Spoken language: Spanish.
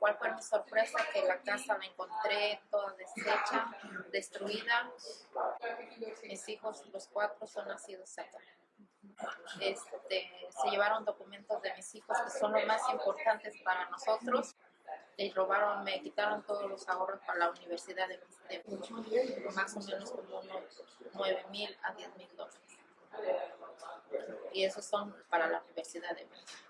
¿Cuál fue mi sorpresa? Que la casa la encontré toda deshecha, destruida. Mis hijos, los cuatro, son nacidos acá. Este, se llevaron documentos de mis hijos que son los más importantes para nosotros y robaron, me quitaron todos los ahorros para la universidad de, de más o menos como unos 9 mil a 10 mil dólares. Y esos son para la universidad de México.